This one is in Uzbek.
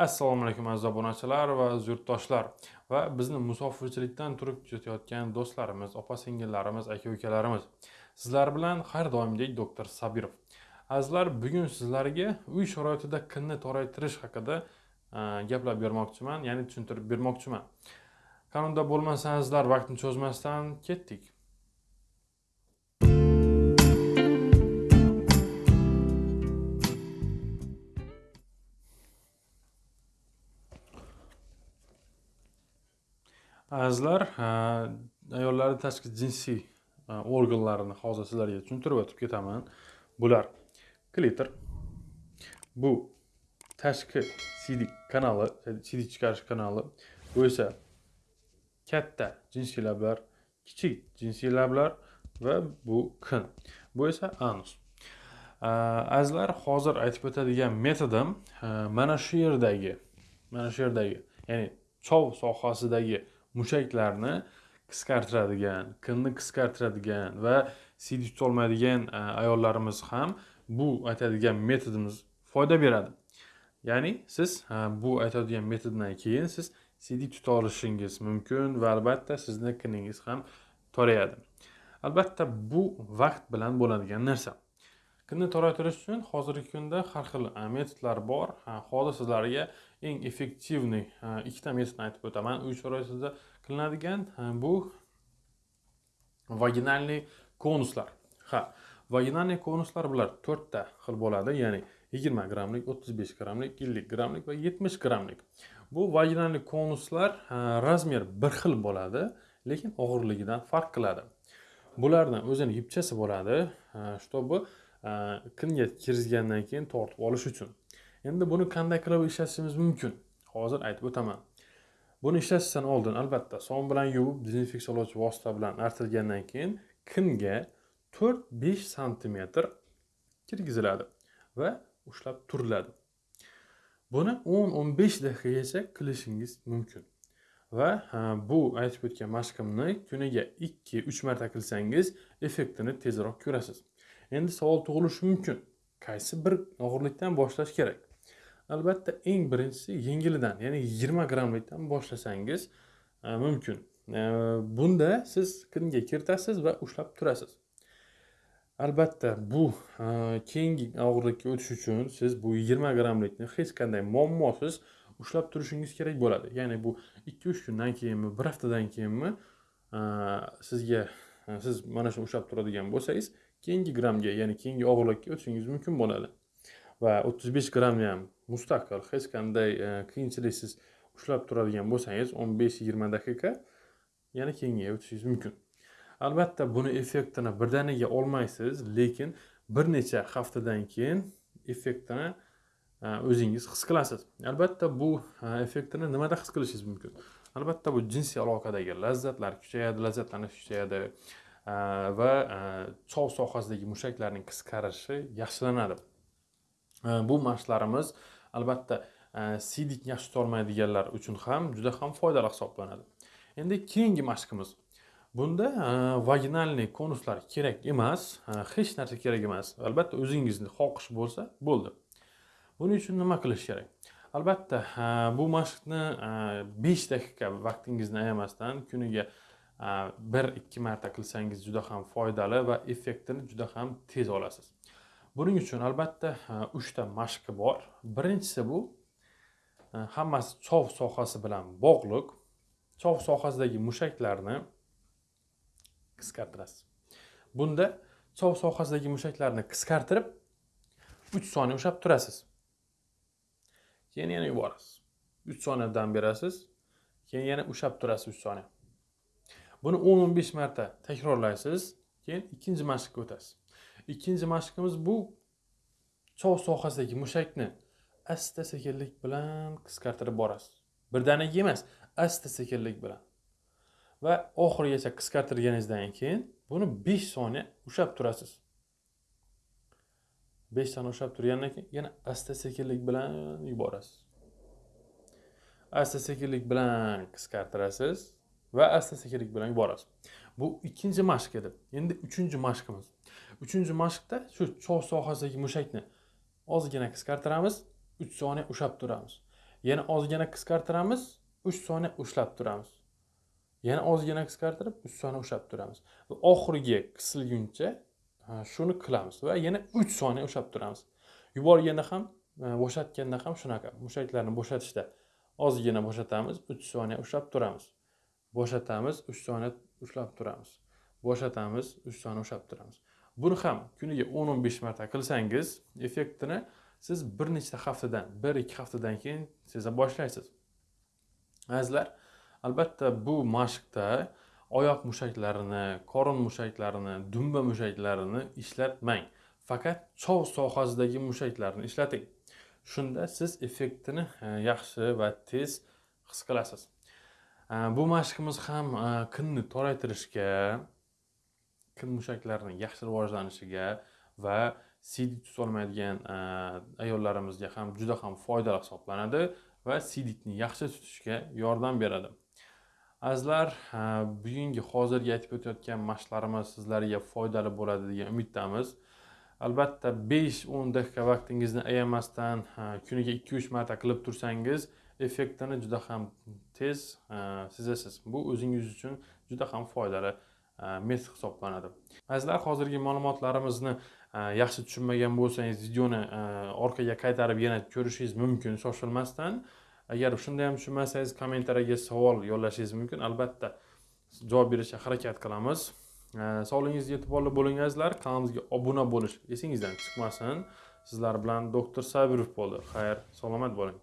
assalomu alaykum aziz obunachilar va yurtdoshlar. Va bizni musofirchilikdan turib kuzatayotgan do'stlarimiz opa singillarimiz aka ukalarimiz sizlar bilan har doimgidek doktor sabirov. Azizlar bugun sizlarga uy sharoitida kinni toraytirish haqida e, gaplab bermoqchiman ya'ni tushuntirib bermoqchiman. Qanunda bo'lmasa azizlar vaqtni cho'zmasdan ketdik. Azizlar ayollarni tashqi jinsiy organlarini hozir sizlarga tushuntirib o'tib ketaman. Bular klitr bu tashqi siydik kanali siydik chiqarish kanali. Bu esa katta jinsiy lablar kichik jinsiy lablar va bu kin bu esa anus. Azizlar hozir aytib o'tadigan metodim mana shu yerdagi mana shu yerdagi ya'ni chov sohasidagi mushaklarni qisqartiradigan kinni qisqartiradigan va siydik tutolmaydigan e, ayollarimiz ham bu aytadigan metodimiz foyda beradi. Ya'ni siz e, bu aytadigan metoddan keyin siz siydik tuta olishingiz mumkin va albatta sizni kiningiz ham torayadi. Albatta bu vaqt bilan bo'ladigan narsa. Kinni toraytirish uchun hozirgi kunda har xil e, metodlar bor. Hozir sizlarga eng effektivniy ikkita metodni aytib o'taman. Uy sharoitida qilinadigan bu vaginalniy konuslar. Ha vaginalniy konuslar bular to'rtta xil bo'ladi ya'ni yigirma grammlik o'ttiz besh grammlik ellik grammlik va yetmish grammlik bu vaginalniy konuslar razmer bir xil bo'ladi lekin og'irligidan farq qiladi. Bularni o'zini yipchasi bo'ladi чтобы kinga kirgizgandan keyin tortib olish uchun. Endi buni qanday qilib ishlatishimiz mumkin? Hozir aytib o'taman. Buni ishlatishdan oldin albatta sovun bilan yuvib dezinfeksiyalovchi vosita bilan artilgandan keyin kinga to'rt besh santimetr kirgiziladi va ushlab turiladi. Buni o'n o'n besh daqiqagacha qilishingiz mumkin. Va bu aytib o'tgan mashqimni kuniga ikki uch marta qilsangiz effektini tezroq ko'rasiz. Endi savol tug'ilishi mumkin. Qaysi bir og'irlikdan boshlash kerak? Albatta eng birinchisi yengilidan ya'ni yigirma grammlikdan boshlasangiz e, mumkin. E, bunda siz kinga kiritasiz va ushlab turasiz. Albatta bu e, keyingi og'irlikka o'tish uchun siz bu yigirma grammlikni hech qanday muammosiz ushlab turishingiz kerak bo'ladi. Ya'ni bu ikki uch kundan keyinmi bir haftadan keyinmi sizga siz mana shuni ushlab turadigan bo'lsangiz keyingi grammga ya'ni keyingi og'irlikka o'tishingiz mumkin bo'ladi. Va o'ttiz besh grammni ham mustaqil hech qanday e, qiyinchiliksiz ushlab turadigan bo'lsangiz o'n besh yigirma daqiqa yana kengayib o'tishingiz mumkin. Albatta buni effektini birdaniga olmaysiz lekin bir necha haftadan keyin effektini e, o'zingiz his qilasiz. Albatta bu e, effektini nimada his qilishingiz mumkin? Albatta bu jinsiy aloqadagi lazzatlar kuchayadi lazzatlanish kuchayadi va chov sohasidagi mushaklarning qisqarishi yaxshilanadi. Bu mashqlarimiz albatta siydik yaxshi tutolmaydiganlar uchun ham juda ham foydali hisoblanadi endi keyingi mashqimiz bunda vaginalniy konuslar kerak emas hech narsa kerak emas albatta o'zingizni xohish bo'lsa bo'ldi buning uchun nima qilish kerak albatta bu mashqni besh daqiqa vaqtingizni ayamasdan kuniga bir ikki marta qilsangiz juda ham foydali va effektini juda ham tez olasiz buning uchun albatta e, uchta mashqi bor. Birinchisi bu e, hammasi chov sohasi bilan bog'liq. Chov sohasidagi mushaklarni qisqartirasiz. Bunda chov sohasidagi mushaklarni qisqartirib uch soniya ushlab turasiz. Keyin yana yuborasiz. Uch soniya dam berasiz keyin yana ushlab turasiz uch soniya. Buni o'n o'n besh marta takrorlaysiz keyin ikkinchi mashqqa o'tasiz. Ikkinchi mashqimiz bu chog' sohasidagi mushakni asta sekinlik bilan qisqartirib borasiz. Birdaniga emas asta sekinlik bilan. Va oxirigacha qisqartirganingizdan keyin buni besh soniya ushlab turasiz. Besh soniya ushlab turgandan keyin yana asta sekinlik bilan yuborasiz. Asta sekinlik bilan qisqartirasiz va asta sekinlik bilan yuborasiz. Bu ikkinchi mashq edi. Endi uchinchi mashqimiz. Uchinchi mashqda shu chog' sohasidagi mushakni ozgina qisqartiramiz uch soniya ushlab turamiz. Yana ozgina qisqartiramiz uch soniya ushlab turamiz. Yana ozgina qisqartirib uch soniya ushlab turamiz. Va oxiriga qisilguncha shuni qilamiz va yana uch soniya ushlab turamiz. Yuborganda ham bo'shatganda ham shunaqa. Mushaklarni bo'shatishda ozgina bo'shatamiz uch soniya ushlab turamiz. Bo'shatamiz uch soniya ushlab turamiz. Bo'shatamiz uch soniya ushlab turamiz. Buni ham kuniga o'n o'n besh marta qilsangiz effektini siz bir nechta haftadan bir ikki haftadan keyin seza boshlaysiz. Azizlar albatta bu mashqda oyoq mushaklarini qorin mushaklarini dumba mushaklarini ishlatmang. Faqat chov sohasidagi mushaklarni ishlating. Shunda siz effektini e, yaxshi va tez his qilasiz. E, bu mashqimiz ham e, qinni toraytirishga kir mushaklarini yaxshi rivojlanishiga va sidit tutolmaydigan e, ayollarimizga ham juda ham foydali hisoblanadi va siditni yaxshi tutishga yordam beradi. Azizlar e, bugungi hozirgi aytib o'tayotgan mashqlarimiz sizlarga foydali bo'ladi degan umiddamiz. Albatta besh o'n daqiqa vaqtingizni ayamasdan e, kuniga ikki uch marta qilib tursangiz effektini juda ham tez sezasiz. Bu o'zingiz uchun juda ham foydali. Э, mes hisoblanadi. Azizlar hozirgi ma'lumotlarimizni e, yaxshi tushunmagan bo'lsangiz videoni e, orqaga qaytarib yana ko'rishingiz mumkin. Shoshilmasdan agar shunda ham tushunmasangiz kommentariyaga savol yo'llashingiz mumkin. Albatta javob berishga harakat qilamiz. E, Sog'lig'ingizga e'tiborli bo'ling azizlar. Kanalimizga obuna bo'lish esingizdan chiqmasin. Sizlar bilan doktor sabirov bo'ldi. Xayr salomat bo'ling.